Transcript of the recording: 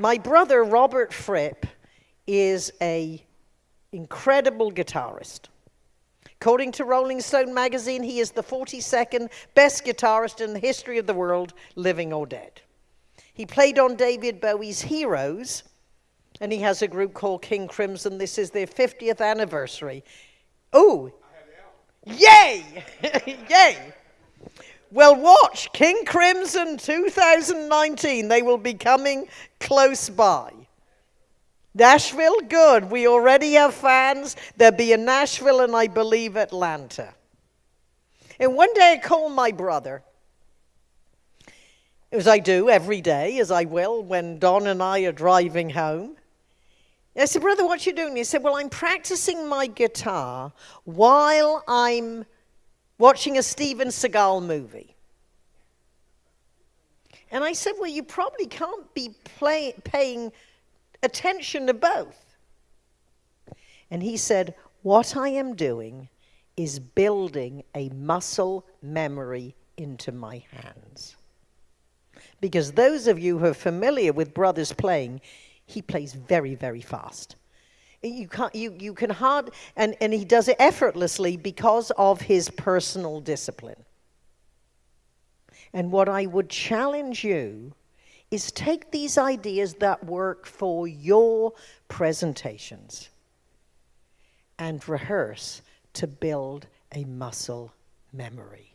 My brother, Robert Fripp, is a incredible guitarist. According to Rolling Stone magazine, he is the 42nd best guitarist in the history of the world, living or dead. He played on David Bowie's Heroes, and he has a group called King Crimson. This is their 50th anniversary. Oh, yay! yay! Well, watch King Crimson 2019. They will be coming close by. Nashville, good. We already have fans. There'll be in Nashville and I believe Atlanta. And one day I called my brother, as I do every day, as I will when Don and I are driving home. I said, Brother, what you doing? He said, Well, I'm practicing my guitar while I'm watching a Steven Seagal movie. And I said, Well, you probably can't be play, paying attention to both. And he said, What I am doing is building a muscle memory into my hands. Because those of you who are familiar with brothers playing, he plays very, very fast. You, can't, you, you can hard, and, and he does it effortlessly because of his personal discipline. And what I would challenge you is take these ideas that work for your presentations and rehearse to build a muscle memory.